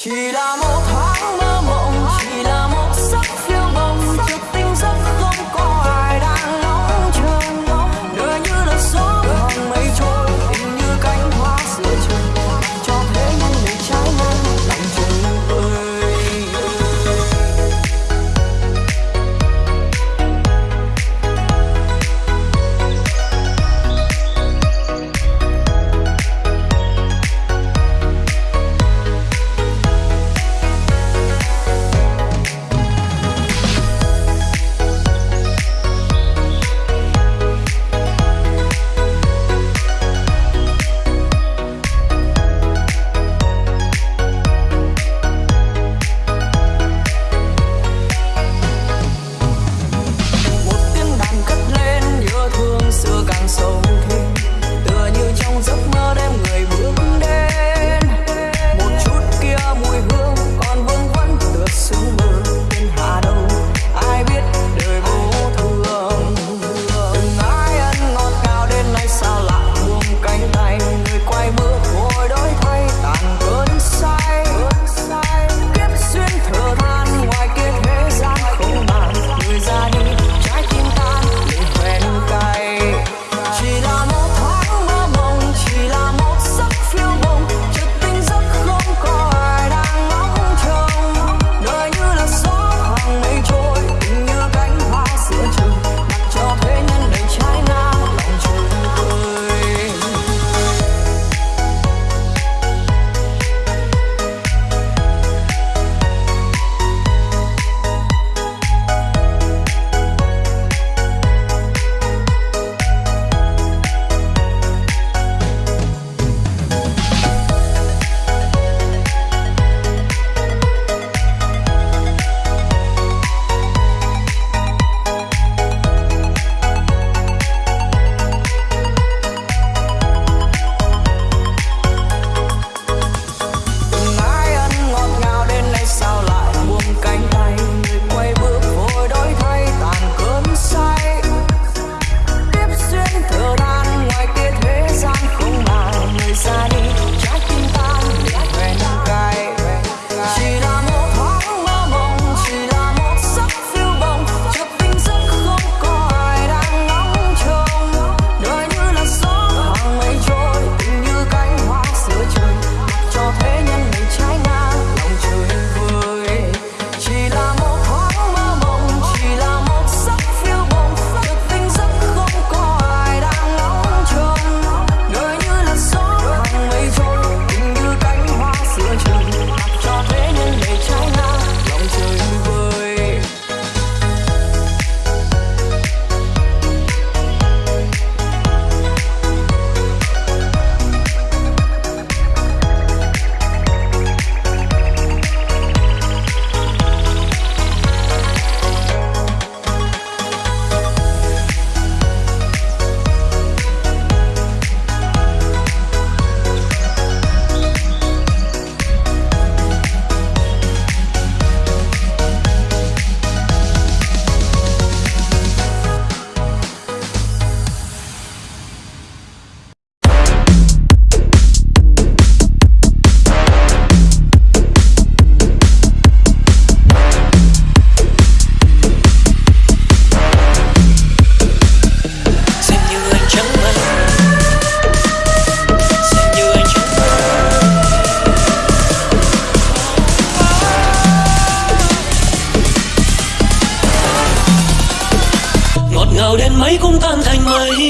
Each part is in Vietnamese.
ひらもた ấy cũng tan thành mây.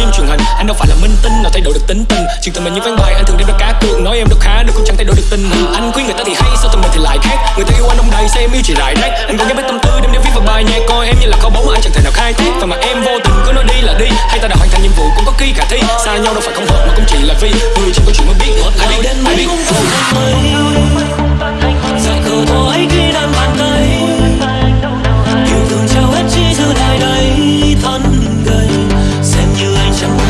Phim truyền hình. Anh đâu phải là minh tinh nào thay đổi được tính tình. Chuyện tình mình như ván bài, anh thường đem ra cá cược. Nói em đâu khá được cũng chẳng thay đổi được tình hình Anh khuyên người ta thì hay, sao tình mình thì lại khác? Người ta yêu anh đông đầy sao em yêu chỉ rải rác. Anh còn nhớ mấy tâm tư đem để viết vào bài nhạc, Coi em như là kho báu mà anh chẳng thể nào khai thác. Và mà em vô tình cứ nói đi là đi, Hay ta đã hoàn thành nhiệm vụ cũng có khi khả thi. Xa nhau đâu phải không hợp mà cũng chỉ là vì Người chỉ có chuyện mới biết ai biết ai biết như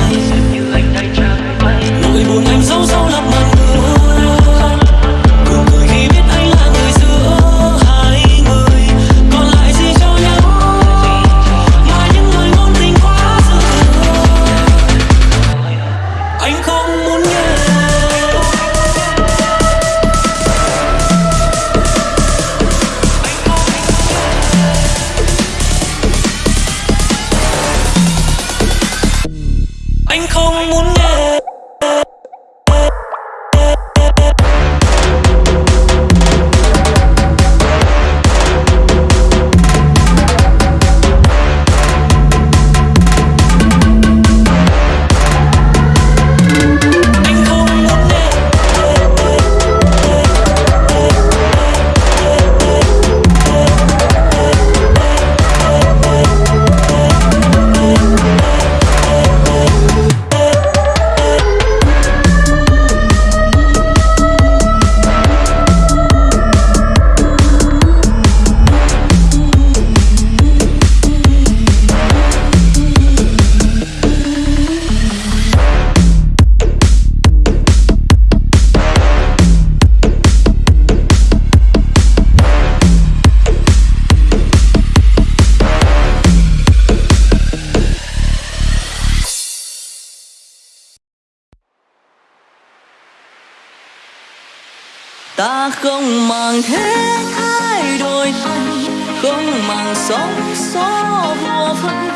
chẳng thế thay đổi thay không màng sóng gió vô phân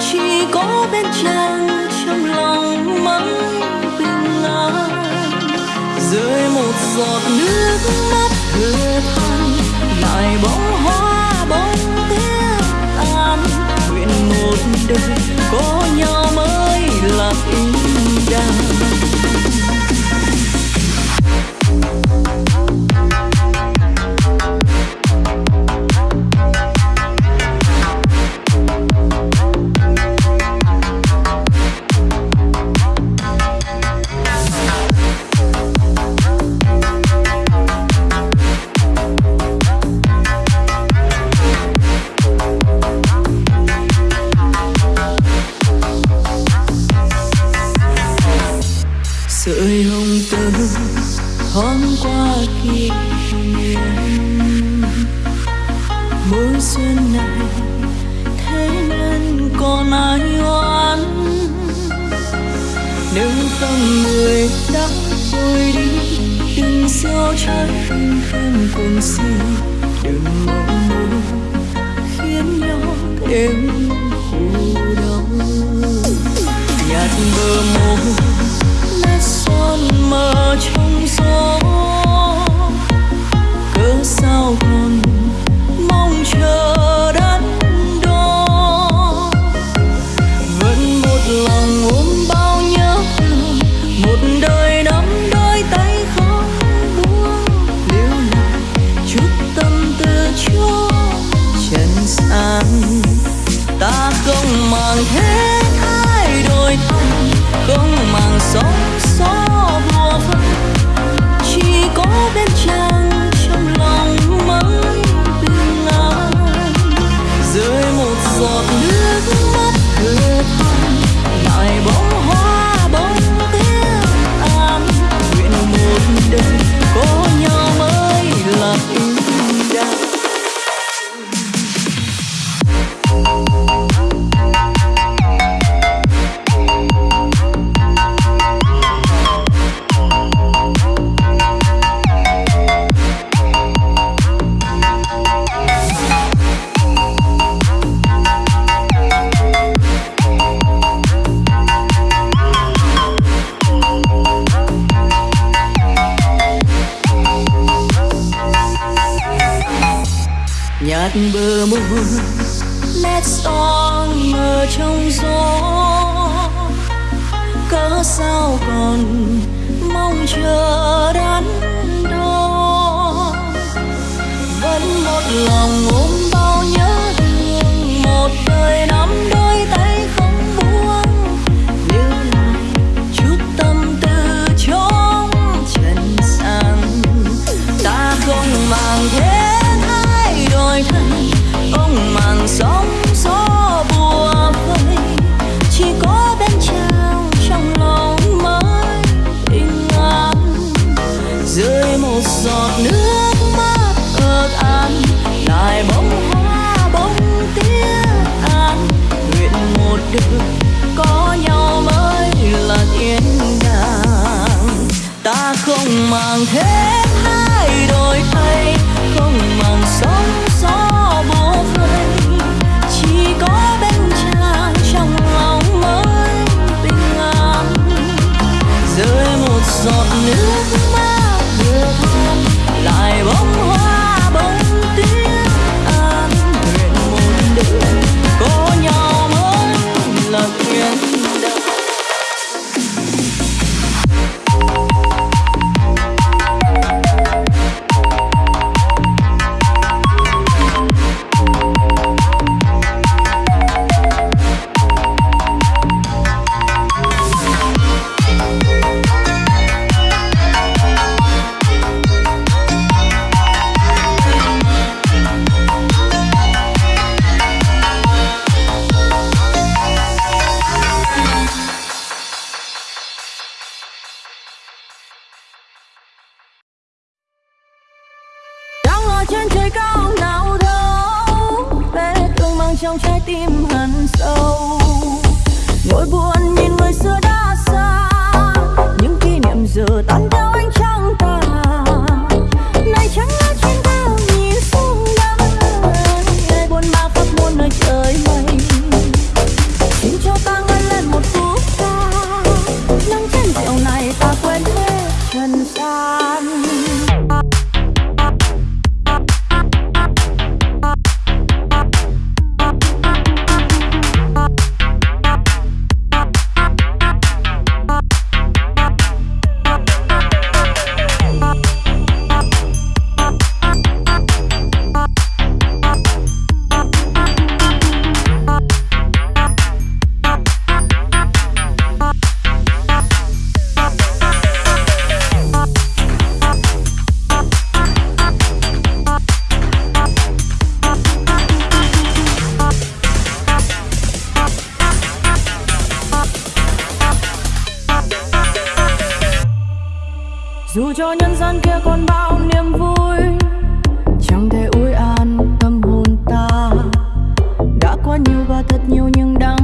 chỉ có bên chân trong lòng mãi bình an. Rơi một giọt nước mắt thừa than lại bóng hoa bóng tiếc tan nguyện một đời có nhau mới là ý. tim hằn sâu. Gian kia còn bao niềm vui, chẳng thể ôi an tâm hồn ta. Đã qua nhiều và thật nhiều nhưng đang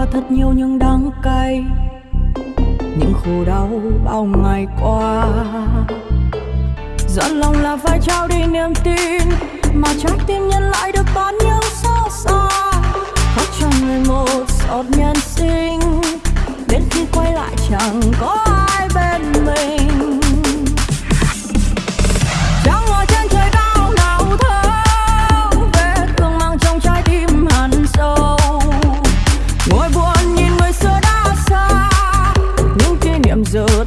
qua thật nhiều những đắng cay, những khổ đau bao ngày qua. Giận lòng là phải trao đi niềm tin, mà trái tim nhân lại được bán nhau xót xa. Khóc cho người một giọt nhân sinh, đến khi quay lại chẳng có ai bên mình. so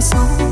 sống.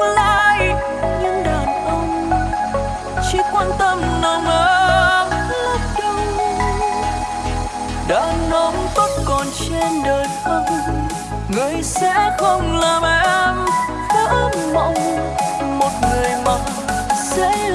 lai những đàn ông chỉ quan tâm nồng ấm lấp đâu đàn ông tốt còn trên đời không, người sẽ không làm em vỡ mộng một người mà sẽ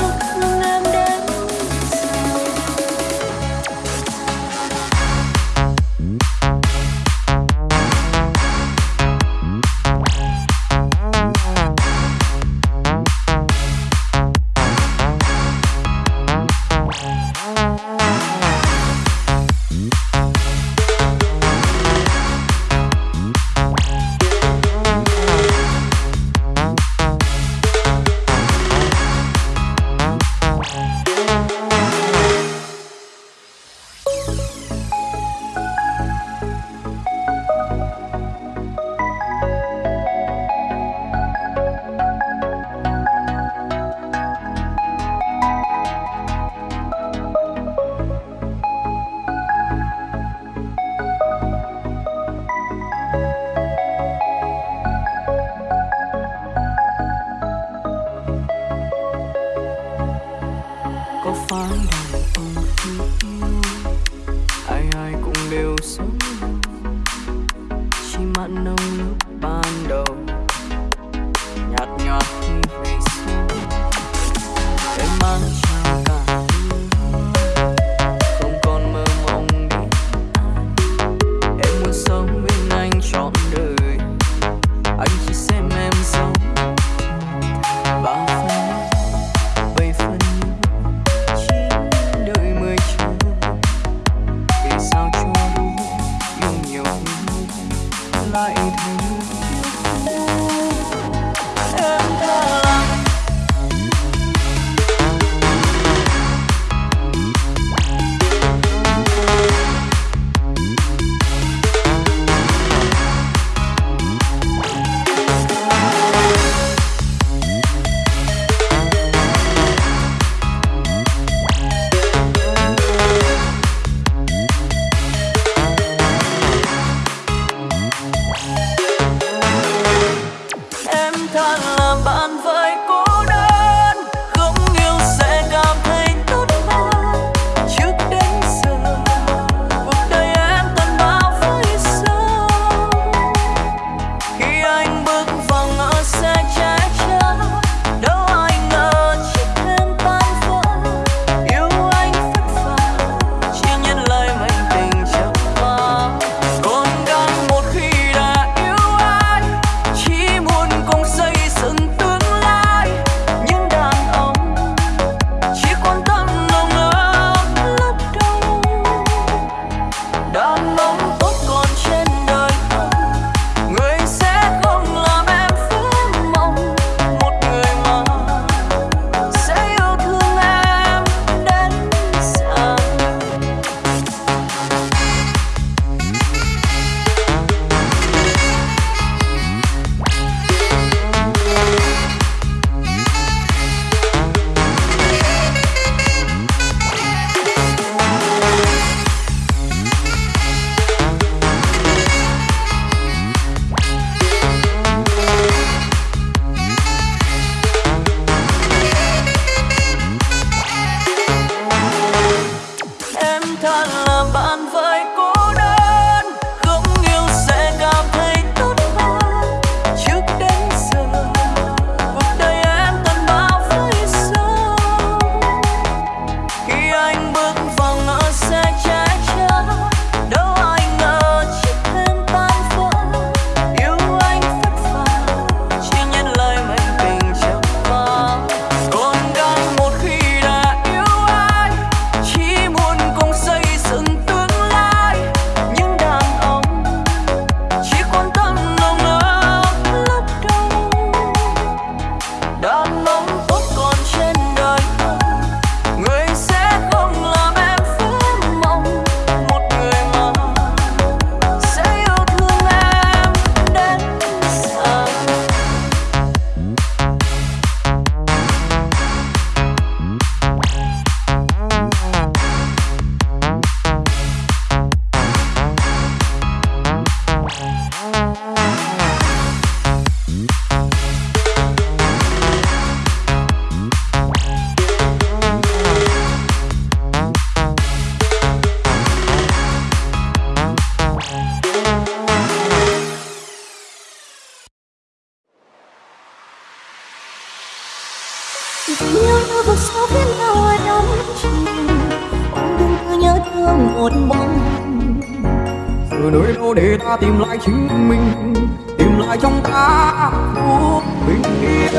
để ta tìm lại chính mình tìm lại trong ta phút bình yên.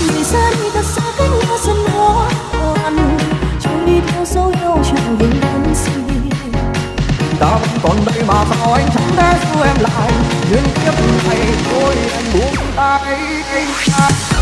Vì xa đi thật xa cách nhau dần khó khăn chẳng đi theo dấu yêu chẳng vững đắn gì ta vẫn còn đây mà sao anh chẳng thể giữ em lại nhưng kiếp này thôi em buông tay. anh ta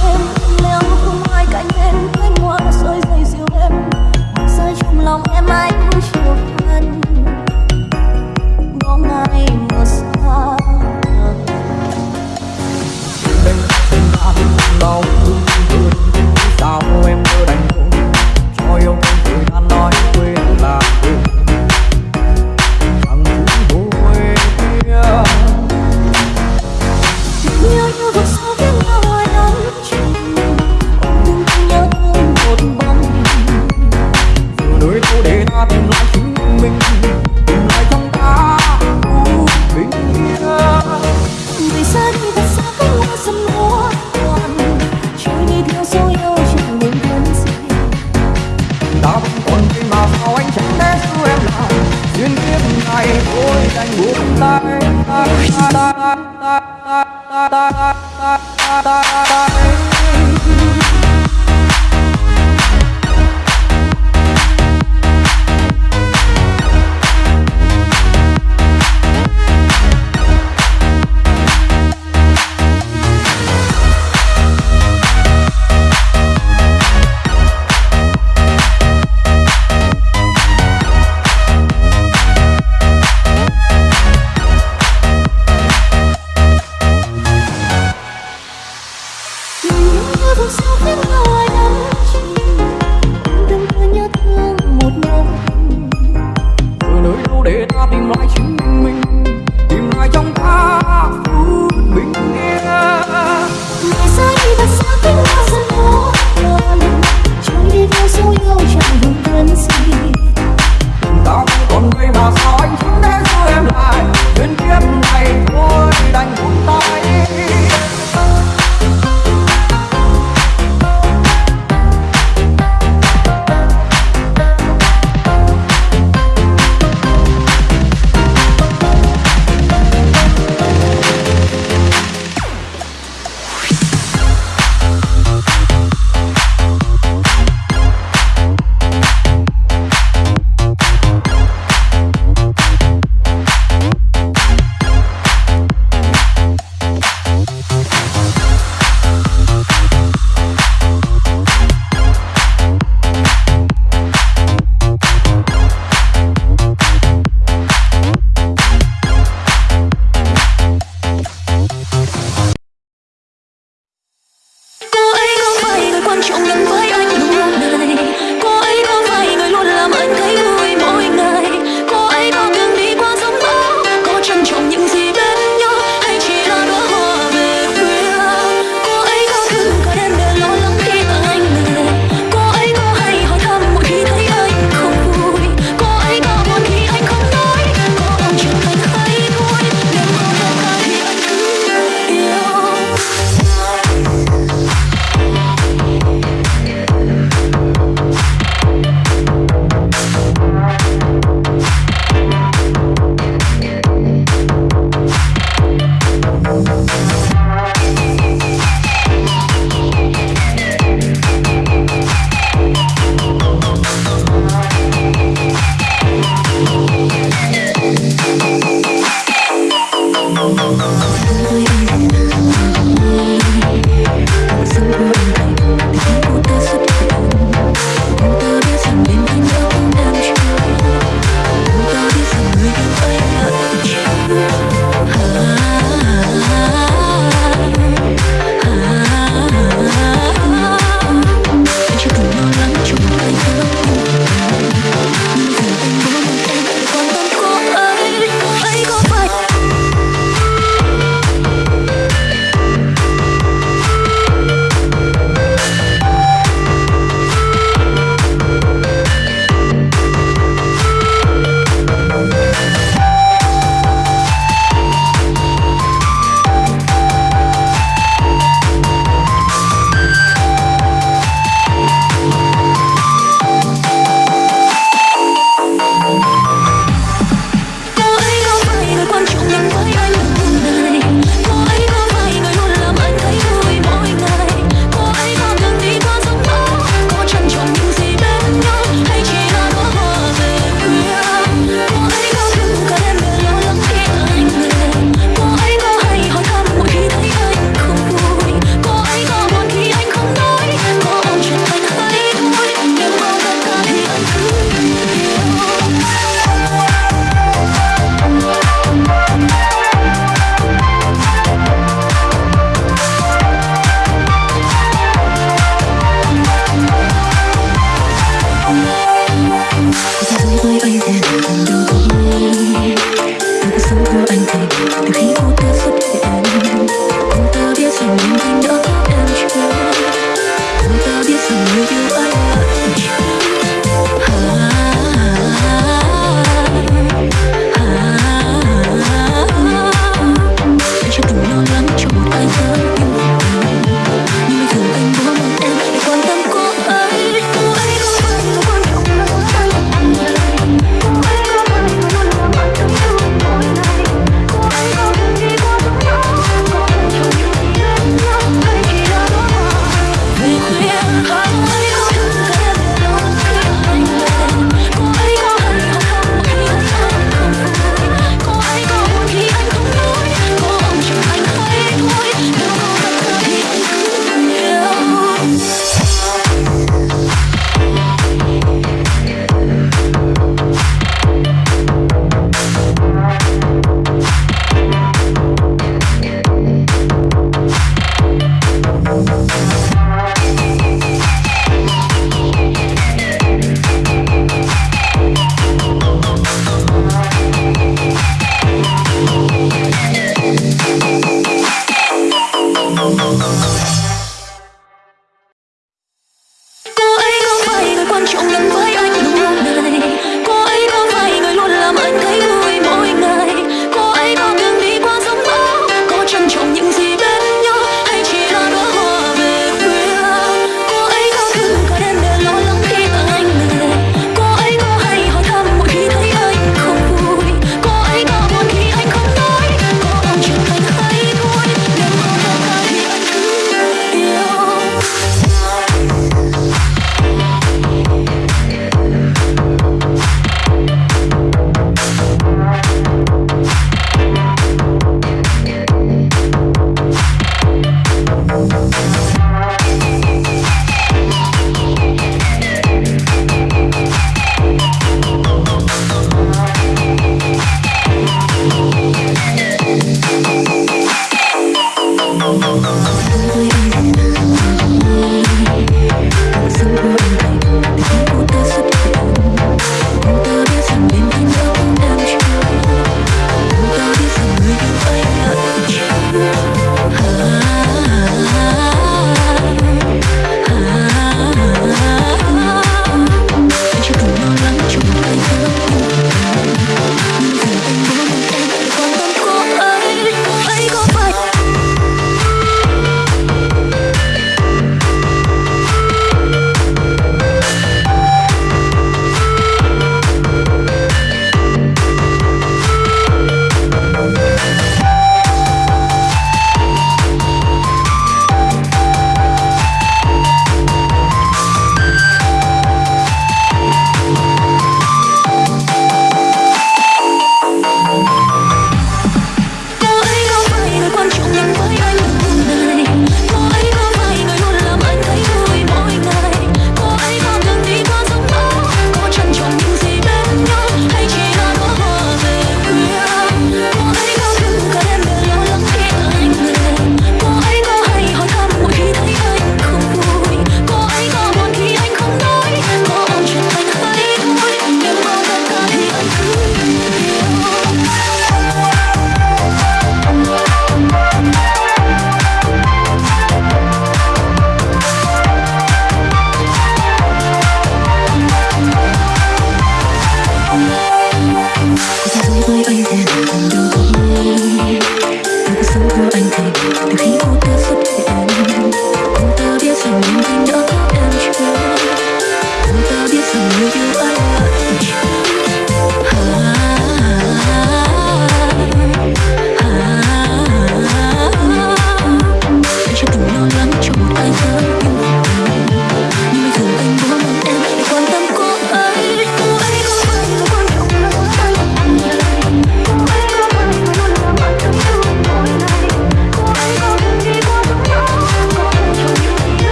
him